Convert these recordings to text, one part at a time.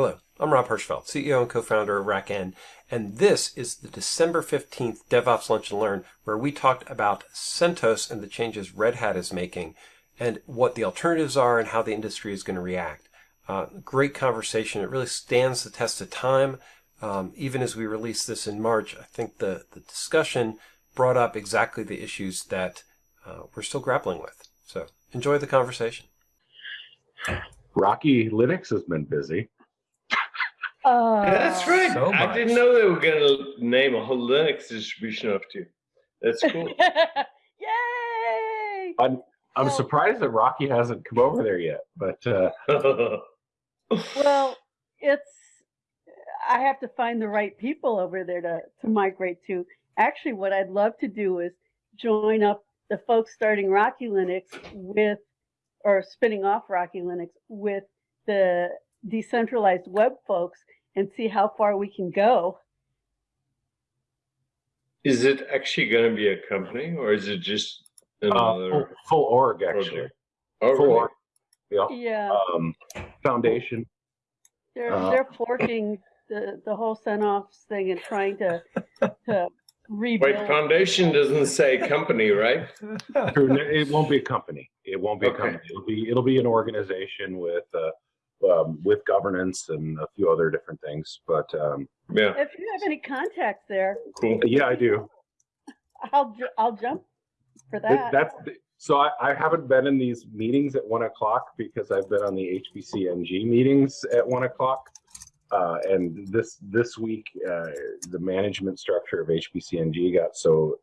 Hello, I'm Rob Hirschfeld, CEO and co-founder of RackN, and this is the December 15th DevOps Lunch and Learn, where we talked about CentOS and the changes Red Hat is making, and what the alternatives are and how the industry is going to react. Uh, great conversation. It really stands the test of time. Um, even as we released this in March, I think the, the discussion brought up exactly the issues that uh, we're still grappling with. So enjoy the conversation. Rocky Linux has been busy. Uh, That's right. so I didn't know they were going to name a whole Linux distribution after you. That's cool. Yay! I'm I'm Well- surprised that Rocky hasn't come over there yet, but uh, Well, it's I have to find the right people over there to to migrate to. Actually, what I'd love to do is join up the folks starting Rocky Linux with or spinning off Rocky Linux with the decentralized web folks and see how far we can go. is it actually going to be a company or is it just uh, another full, full org actually. project? Oh, Full really? org. Yeah. Yeah, Um, foundation. they're uh, they're forking the the whole CentOS thing and trying to to rebuild. Wait, foundation doesn't say company, right? It won't be a company. It won't be a company. It'll be it'll be an organization with uh, um, with governance and a few other different things. But um, Yeah, If you have any contacts there, cool. yeah, I do. I'll I'll jump for Th- that. That's so I, I haven't been in these meetings at one o'clock because I've been on the HPCng meetings at one o'clock. Uh, and this this week, uh, the management structure of HPCng got so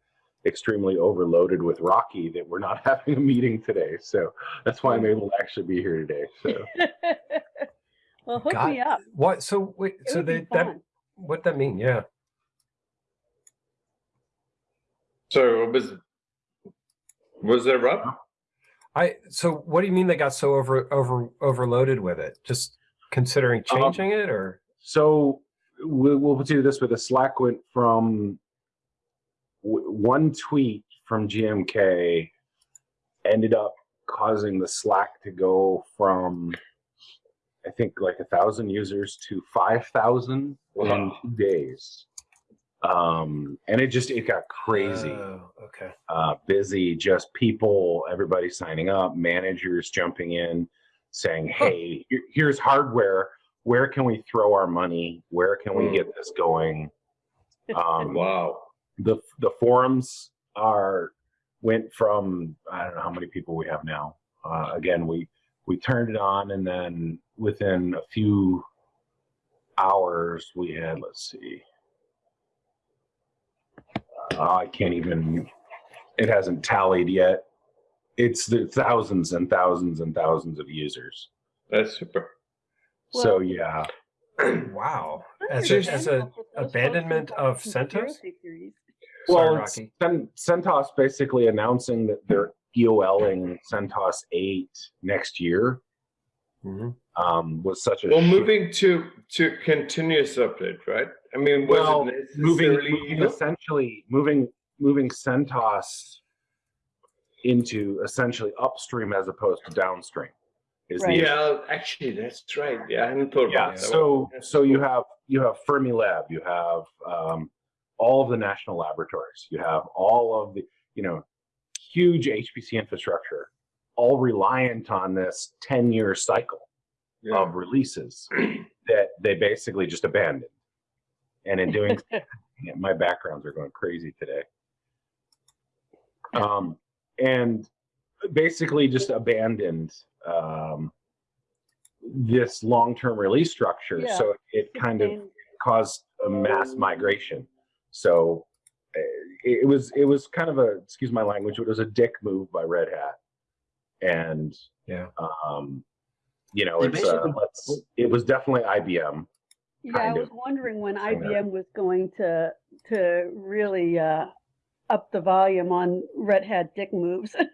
extremely overloaded with Rocky that we're not having a meeting today. So that's why I'm able to actually be here today. So well, hook Got- me up. What? So wait. It so would they, that what that mean? Yeah. So what was was there Rob? I. So what do you mean they got so over over overloaded with it? Just considering Um, changing it, or So we'll, we'll do this with a Slack went from w- one tweet from GMK ended up causing the Slack to go from I think like a thousand users to five thousand in two days. Um, and it just it got crazy Oh, okay. uh, busy, just people, everybody signing up, managers jumping in, saying, "Hey, here- here's hardware. Where can we throw our money? Where can we Mm. get this going?" Um, Wow. The the forums are went from I don't know how many people we have now. Uh, again, we we turned it on, and then within a few hours, we had let's see. Uh, I can't even. It hasn't tallied yet. It's the thousands and thousands and thousands of users. That's super. so Well- yeah, Wow. I'm As a, as a for those folks abandonment of CentOS. Conspiracy theories. Sorry, well, Rocky. Cen- CentOS basically announcing that they're EOLing CentOS 8 next year Mhm. um, was such a Well, moving to to continuous update, right? I mean, was well, it moving, moving essentially moving moving CentOS into essentially upstream as opposed to downstream is Right. the Yeah, actually, that's right. Yeah, I hadn't thought yeah about that. so so you have you have fermilab you have um, all of the national laboratories. You have all of the you know huge hpc infrastructure all reliant on this 10 year cycle Yeah. of releases that they basically just abandoned. And in doing my backgrounds are going crazy today. Um, and basically just abandoned um, this long-term release structure. Yeah. so it kind of caused a mass migration so uh, it, it was it was kind of a excuse my language it was a dick move by red hat and Yeah. um you know it's uh, let's it was definitely ibm Yeah, I was wondering when thing there. IBM was going to to really uh, up the volume on Red Hat dick moves.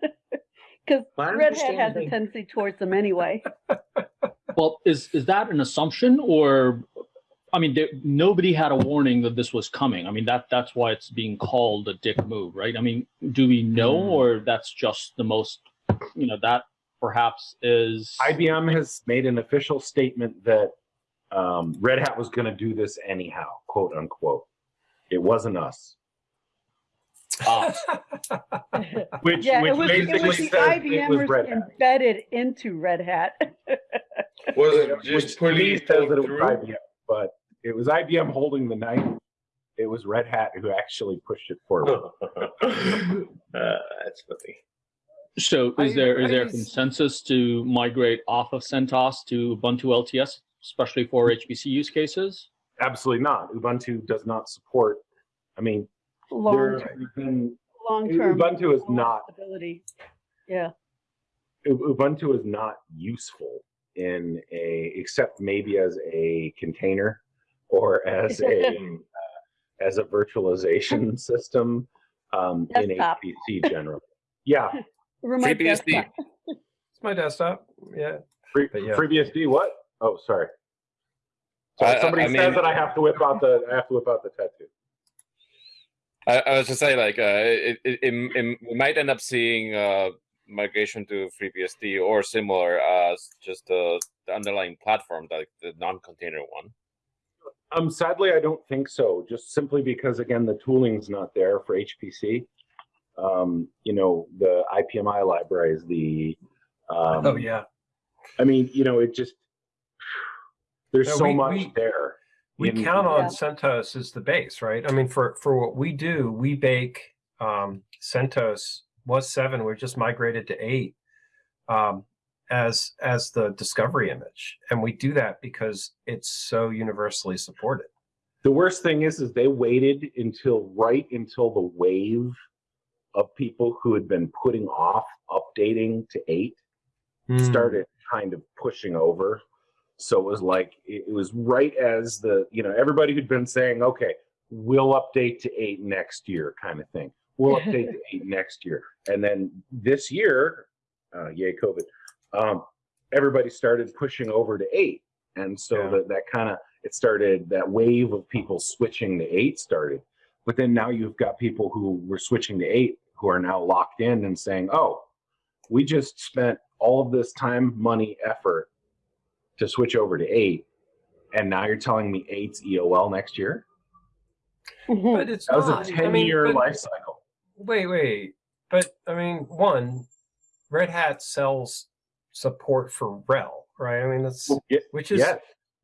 Because Red Hat has a tendency towards them anyway. Well, is is that an assumption, or I mean, there, nobody had a warning that this was coming. I mean, that that's why it's being called a dick move, right? I mean, do we know, Hmm. or that's just the most, you know, that perhaps is IBM has made an official statement that Um, Red Hat was going to do this anyhow, quote unquote. It wasn't us. Ah, Which, yeah, which it was, it basically was the says it was IBMers Red Hat. embedded into Red Hat. Was it just to me police says that it was through? IBM, but it was IBM holding the knife. It was Red Hat who actually pushed it forward. uh, that's funny. so is I- there is I there a consensus to migrate off of CentOS to Ubuntu LTS, especially for HPC use cases? Absolutely not. Ubuntu does not support. I mean, Long, there's been long term. Ubuntu is not Stability. Yeah. Ubuntu is not useful in a except maybe as a container or as a uh, as a virtualization system um, in Desktop. HPC generally. Yeah, Remote FreeBSD. It's my desktop. Yeah. free, yeah. FreeBSD. What? Oh, sorry. So I- I- somebody I says mean- that I have to whip out the I have to whip out the tattoo. I, I was just saying, like, uh, it, it, it, it- we might end up seeing uh, migration to FreeBSD or similar as just the, the underlying platform, like the non-container one. Um, sadly, I don't think so. Just simply because, again, the tooling's not there for HPC. Um, you know, the IPMI library is the um, Oh yeah. I mean, you know, it just there's No, so we- much we- there. We in- count on Yeah. CentOS as the base, right? I mean, for for what we do, we bake um, CentOS was seven. We're just migrated to eight um, as as the discovery image, and we do that because it's so universally supported. The worst thing is, is they waited until right until the wave of people who had been putting off updating to eight Hmm. started kind of pushing over. So it was like it, it was right as the you know everybody who'd been saying, okay, we'll update to eight next year, kind of thing. We'll update to eight next year, and then this year, uh, yay COVID, um, everybody started pushing over to eight, and so Yeah. that that kind of it started that wave of people switching to eight started. But then now you've got people who were switching to eight who are now locked in and saying, oh, we just spent all of this time, money, effort to switch over to eight, and now you're telling me eight's EOL next year? But it's That was not. a I mean, 10 year but- life cycle. Wait, wait. But I mean, one, Red Hat sells support for RHEL right? I mean, that's Yeah, which is yes,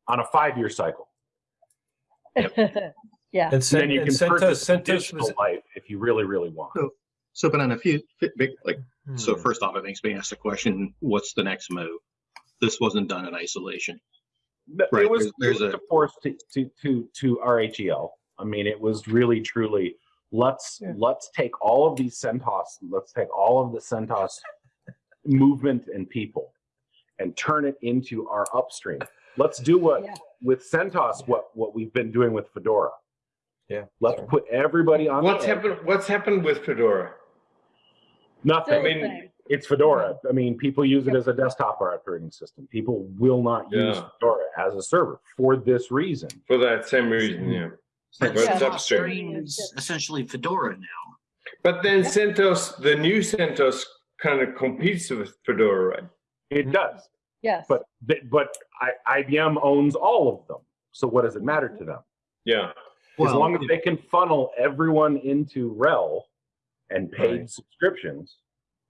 on a five year cycle. yeah. and, And then you and can CentOS, purchase CentOS additional was life if you really, really want. So- So, but on a few, fi- big, like, so Hmm. first off, I think it's being asked the question, what's the next move? This wasn't done in isolation. No, Right, It was, there's- there's it was a- to force to, to, to, to RHEL. I mean, it was really, truly, let's, Yeah. let's take all of these CentOS, let's take all of the CentOS movement and people and turn it into our upstream. Let's do what, Yeah. with CentOS, what, what we've been doing with Fedora. Yeah. Let's put everybody on. What's happened? What's happened with Fedora? Nothing. I mean. It's Fedora. I mean, people use it as a desktop operating system. People will not use Yeah. Fedora as a server for this reason. For that same reason, yeah. But But Yeah. upstream. is essentially Fedora now. But then CentOS, the new CentOS, kind of competes with Fedora, right? It does, Yes. but but I, IBM owns all of them. So what does it matter to them? Yeah. as long as they can funnel everyone into RHEL and paid Right. subscriptions,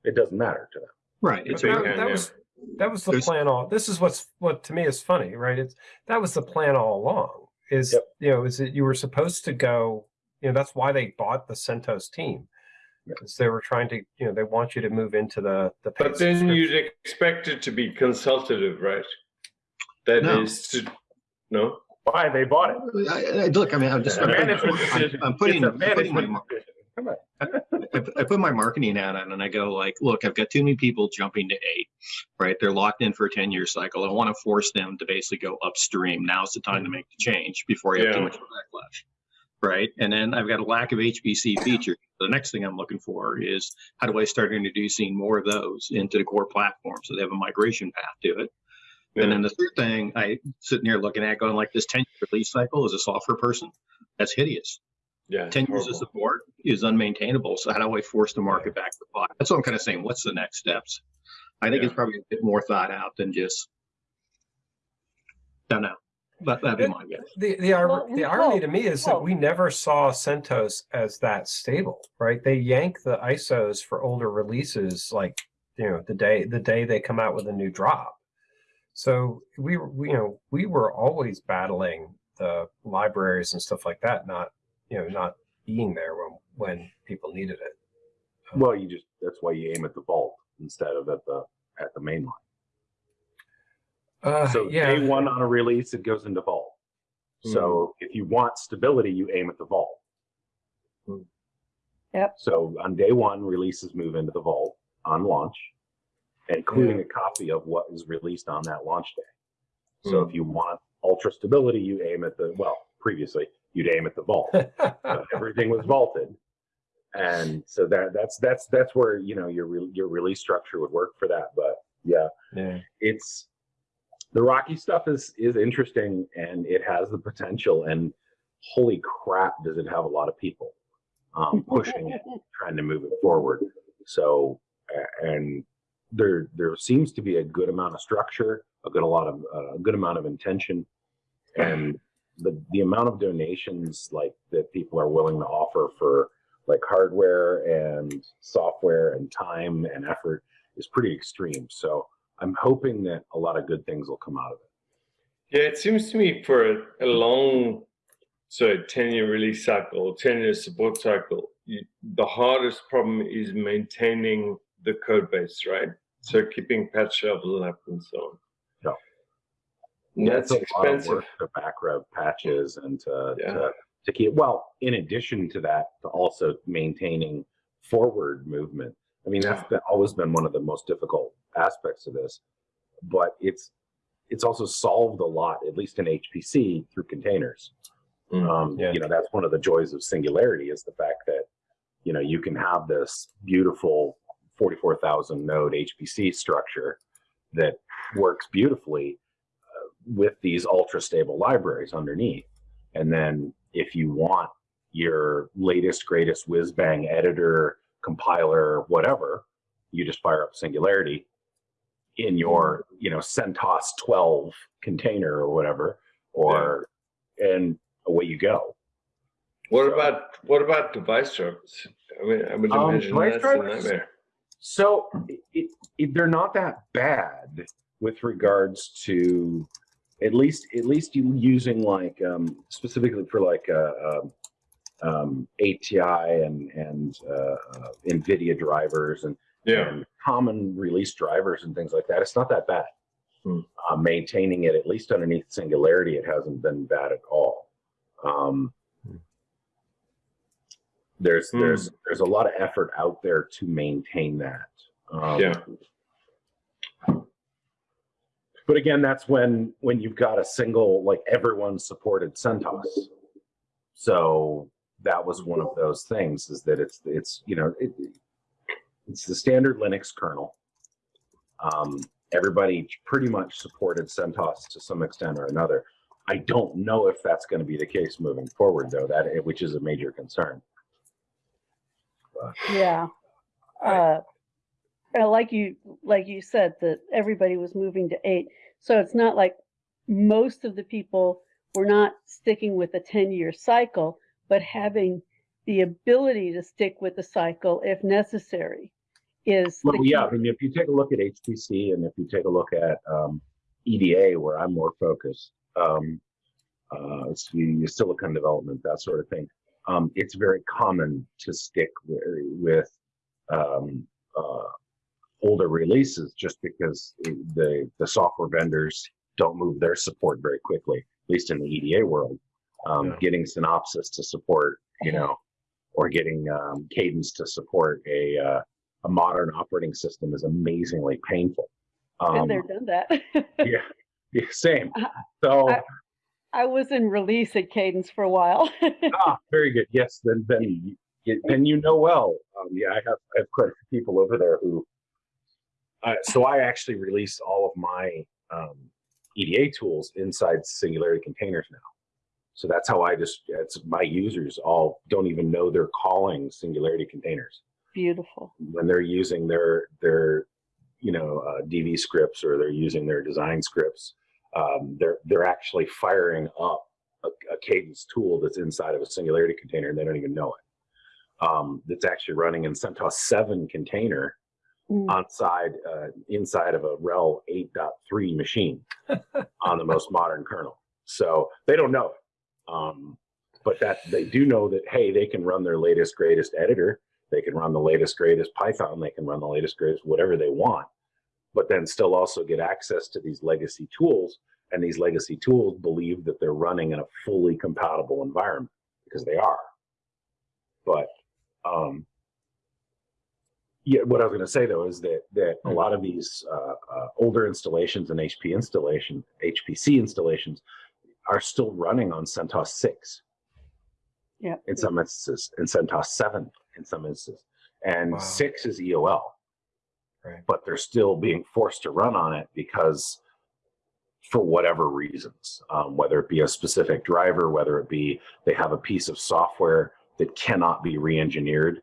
it doesn't matter to them. Right. It's that, that yeah. was that was the There's- plan all this is what's what to me is funny right it's that was the plan all along is Yep. you know is that you were supposed to go you know that's why they bought the centos team because they were trying to you know they want you to move into the the But then you'd expect it to be consultative, right? That No. is to, no? Why they bought it? I, I, look, I mean, I'm just, It's a I'm, I'm- decision. I'm putting, it's a I'm putting my, management mar- decision. Come on. I, I put my marketing ad on and I go like, look, I've got too many people jumping to eight, right? They're locked in for a 10 year cycle. I want to force them to basically go upstream. Now's the time to make the change before you have too Yeah. much backlash. Right. And then I've got a lack of HPC features. The next thing I'm looking for is how do I start introducing more of those into the core platform so they have a migration path to it. And then the third thing I sitting here looking at going like this 10 year release cycle as a software person, that's hideous. Yeah. 10 years of support is unmaintainable. So how do I force the market back to five? That's what I'm kind of saying. What's the next steps? I think Yeah. it's probably a bit more thought out than just, don't know. That, that'd be my guess. The the, ir- Well, the irony hope, to me is we that we never saw CentOS as that stable, right? They yank the ISOs for older releases, like you know the day the day they come out with a new drop. So we were we, you know we were always battling the libraries and stuff like that, not you know not being there when when people needed it. Well, you just that's why you aim at the vault instead of at the at the main line. Uh, So yeah, day one on a release, it goes into vault. So if you want stability, you aim at the vault. Hmm. Yep. So on day one, releases move into the vault on launch, including a copy of what was released on that launch day. So if you want ultra stability, you aim at the well. Previously, you'd aim at the vault. but everything was vaulted, and so that that's that's that's where you know your re- your release structure would work for that. But yeah, yeah. it's the rocky stuff is is interesting and it has the potential and holy crap does it have a lot of people um, pushing it trying to move it forward. So and there there seems to be a good amount of structure a good a lot of uh, a good amount of intention. And the the amount of donations like that people are willing to offer for like hardware and software and time and effort is pretty extreme. So I'm hoping that a lot of good things will come out of it. Yeah, it seems to me for a, a long, so 10 year release cycle, 10 year support cycle, you, the hardest problem is maintaining the code base, right? So keeping patch levels up and so on. Yeah. And That's It's a lot of expensive. to back rev patches and to, Yeah. to to keep well. In addition to that, to also maintaining forward movement. I mean, that's been, always been one of the most difficult aspects of this, but it's it's also solved a lot, at least in HPC, through containers. Mm. Um, Yeah. You know, that's one of the joys of Singularity is the fact that you know you can have this beautiful 44,000 node HPC structure that works beautifully uh, with these ultra stable libraries underneath. And then if you want your latest, greatest whiz bang editor, compiler, whatever, you just fire up Singularity in your, you know, CentOS 12 container or whatever, or and away you go. What So- about what about device drivers? I mean, I would Um, imagine device that's drivers? a nightmare. So it, it, they're not that bad with regards to at least at least you using like um, specifically for like uh, um, um, ATI and and uh, uh, NVIDIA drivers and, Yeah. common release drivers and things like that. It's not that bad. Hmm. Uh, maintaining it at least underneath Singularity, it hasn't been bad at all. Um, there's Hmm. there's there's a lot of effort out there to maintain that. Um, Yeah. But again, that's when when you've got a single like everyone supported CentOS. So that was one of those things is that it's it's you know it, it's the standard Linux kernel. Um, everybody pretty much supported CentOS to some extent or another. I don't know if that's going to be the case moving forward, though. That which is a major concern. Yeah. Uh, like you like you said that everybody was moving to eight, so it's not like most of the people were not sticking with a ten year cycle, but having the ability to stick with the cycle if necessary is the Well, key. yeah. I mean, if you take a look at HPC and if you take a look at um, EDA, where I'm more focused, um, uh, it's the silicon development, that sort of thing. Um, it's very common to stick with, with um, uh, older releases just because the the software vendors don't move their support very quickly, at least in the EDA world. Um, Yeah. Getting Synopsys to support, you know, or getting um, Cadence to support a uh, a modern operating system is amazingly painful. Been Um, there, done that. yeah, yeah, same. So, I- I was in release at Cadence for a while. ah, very good. Yes, then then you, then you know well. Um, yeah, I have I have quite a few people over there who. Uh, so I actually release all of my um, EDA tools inside Singularity containers now. So that's how I just it's my users all don't even know they're calling Singularity containers. Beautiful. when they're using their their you know uh, DV scripts or they're using their design scripts, um, they're they're actually firing up a, a cadence tool that's inside of a singularity container and they don't even know it. Um, that's actually running in CentOS 7 container Mm. onside uh, inside of a RHEL 8.3 machine on the most modern kernel. So they don't know it. Um, but that they do know that hey, they can run their latest greatest editor, they can run the latest greatest Python, they can run the latest greatest whatever they want, but then still also get access to these legacy tools. And these legacy tools believe that they're running in a fully compatible environment because they are. But um, yeah, what I was going to say though is that that a lot of these uh, uh, older installations and HP installation, HPC installations, are still running on CentOS six Yeah. in some instances, and CentOS seven in some instances, and Wow. six is EOL, Right. but they're still being forced to run on it because for whatever reasons, um, whether it be a specific driver, whether it be they have a piece of software that cannot be re-engineered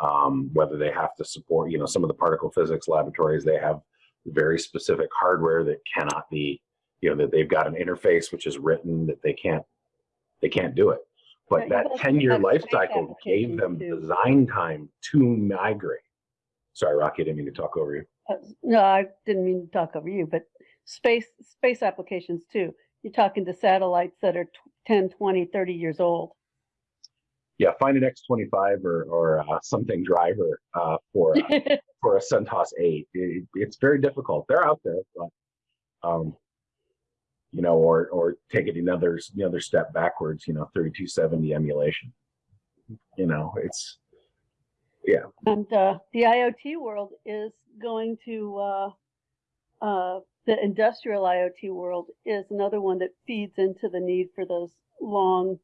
um, whether they have to support, you know, some of the particle physics laboratories, they have very specific hardware that cannot be, you know, that they've got an interface which is written that they can't, they can't do it. But that 10 year life cycle gave them too. design time to migrate. Sorry, Rocky, I didn't mean to talk over you. Uh, No, I didn't mean to talk over you, but space, space applications too. You're talking to satellites that are tw- 10, 20, 30 years old. Yeah, find an X25 or, or uh, something driver uh, for, uh, for a CentOS 8. It, it's very difficult. They're out there, but um, you know, or or take it another another step backwards. You know, 3270 emulation. You know, it's yeah, And uh, the IoT world is going to, uh, uh, the industrial IoT world is another one that feeds into the need for those long,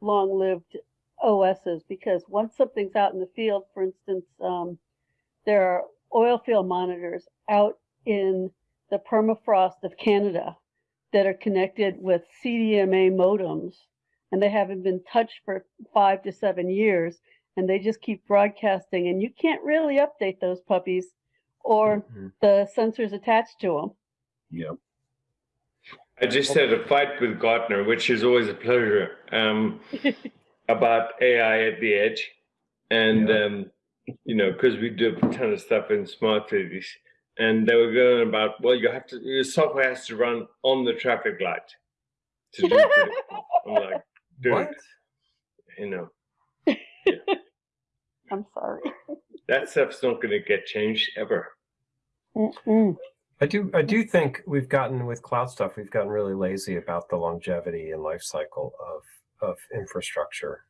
long lived OSs because once something's out in the field, for instance, um, there are oil field monitors out in the permafrost of Canada that are connected with CDMA modems and they haven't been touched for five to seven years and they just keep broadcasting and you can't really update those puppies or Mhm. the sensors attached to them. know, I just had a fight with Gartner, which is always a pleasure, um, about AI at the edge. And, um, you know, because we do a ton of stuff in smart cities. And they were going about, well, you have to, your software has to run on the traffic light to do them. critical. I'm like, dude, What? you know, I'm sorry. that stuff's not going to get changed ever. Mm-mm. I do I do think we've gotten with cloud stuff, we've gotten really lazy about the longevity and life cycle of of infrastructure.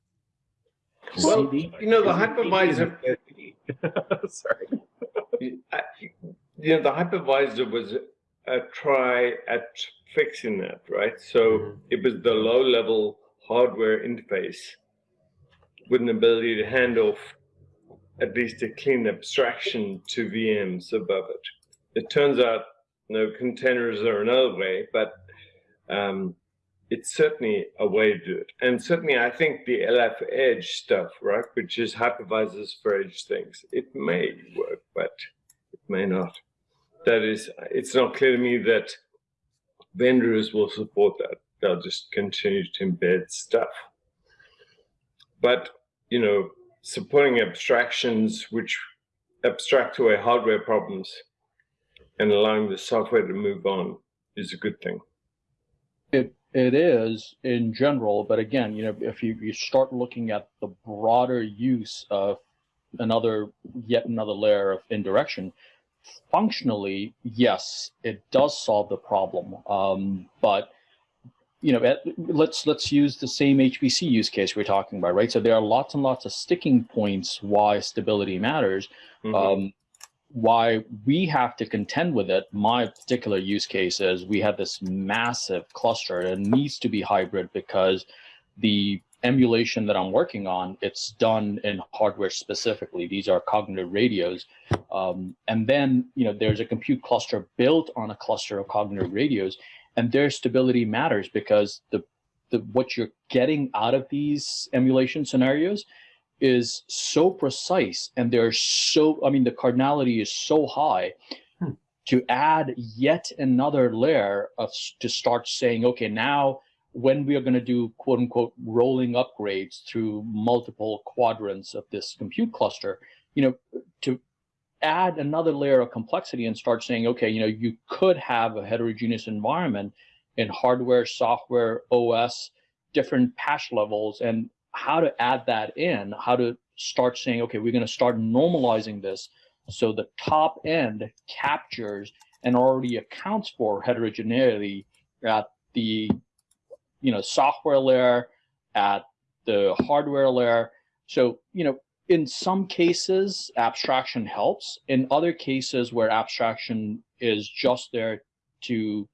Well, you know, the is it hypervisor, Sorry. I- you know, the hypervisor was a try at fixing that, right? So Mhm. it was the low level hardware interface with an ability to hand off at least a clean abstraction to VMs above it. It turns out, you know, containers are another way, but um, it's certainly a way to do it. And certainly, I think the LF Edge stuff, right, which is hypervisors for edge things, it may work, but it may not. That is, it's not clear to me that vendors will support that. They'll just continue to embed stuff. But, you know, supporting abstractions which abstract away hardware problems and allowing the software to move on is a good thing. It it is in general, but again, you know, if you, you start looking at the broader use of another yet another layer of indirection, functionally, yes, it does solve the problem. Um, but you know, at, let's let's use the same HPC use case we're talking about, right? So there are lots and lots of sticking points why stability matters Mhm. um, why we have to contend with it. My particular use case is we have this massive cluster and needs to be hybrid because the emulation that I'm working on, it's done in hardware specifically. These are cognitive radios. Um, and then, you know, there's a compute cluster built on a cluster of cognitive radios and their stability matters because the, the what you're getting out of these emulation scenarios is so precise and they're so i mean the cardinality is so high Hmm. to add yet another layer of to start saying, okay, now when we are going to do quote unquote rolling upgrades through multiple quadrants of this compute cluster, you know, to add another layer of complexity and start saying, okay, you know, you could have a heterogeneous environment in hardware, software, OS, different patch levels, and how to add that in, how to start saying, okay, we're going to start normalizing this so the top end captures and already accounts for heterogeneity at the you know software layer, at the hardware layer. So you know in some cases, abstraction helps. In other cases where abstraction is just there to,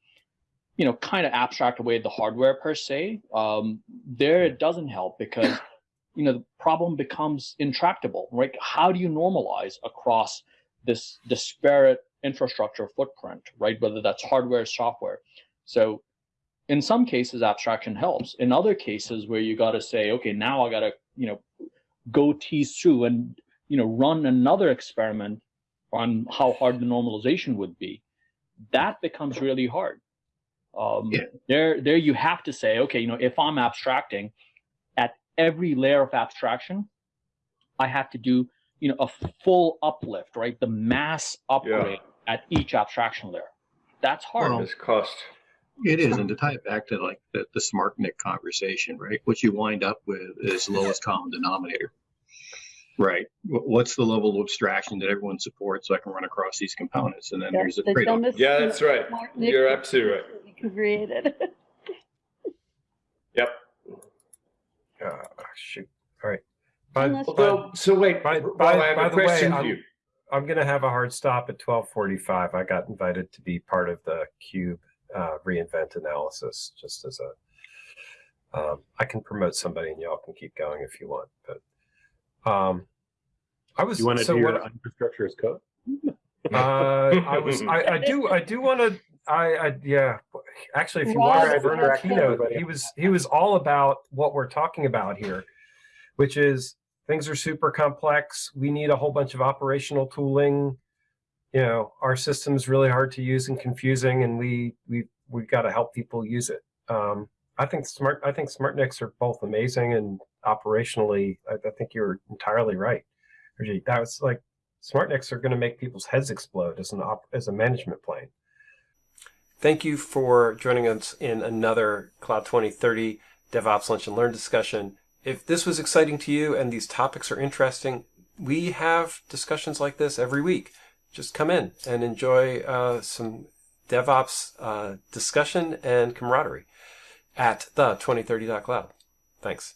you know, kind of abstract away the hardware per se, um, there it doesn't help because, you know, the problem becomes intractable, right? How do you normalize across this disparate infrastructure footprint, right? Whether that's hardware, software. So in some cases, abstraction helps. In other cases where you got to say, okay, now I got to, you know, go tease through and you know run another experiment on how hard the normalization would be that becomes really hard um, yeah. there there you have to say okay you know if i'm abstracting at every layer of abstraction i have to do you know a full uplift right the mass upgrade yeah. at each abstraction layer that's hard well, cost it is, and to tie it back to like the, the SmartNIC conversation, right? What you wind up with is lowest common denominator, right? What's the level of abstraction that everyone supports so I can run across these components? And then that's there's a the trade-off. Yeah, that's right. You're absolutely right. Created. yep. Uh, shoot. All right. By, Although, so wait, by, by, I have by a question way. I'm, I'm going to have a hard stop at 1245. I got invited to be part of the CUBE uh, reinvent analysis just as a um, I can promote somebody and y'all can keep going if you want. But um, I was you want to so do your infrastructure as code? uh, I was I, I do I do want to I, I yeah actually if you watch Werner keynote he was he was all about what we're talking about here, which is things are super complex. We need a whole bunch of operational tooling you know, our system's really hard to use and confusing, and we we we've got to help people use it. Um, I think smart I think smart SmartNICs are both amazing and operationally. I, I think you're entirely right. That was like smart SmartNICs are going to make people's heads explode as an op, as a management plane. Thank you for joining us in another Cloud 2030 DevOps Lunch and Learn discussion. If this was exciting to you and these topics are interesting, we have discussions like this every week just come in and enjoy uh, some DevOps uh, discussion and camaraderie at the 2030.cloud. Thanks.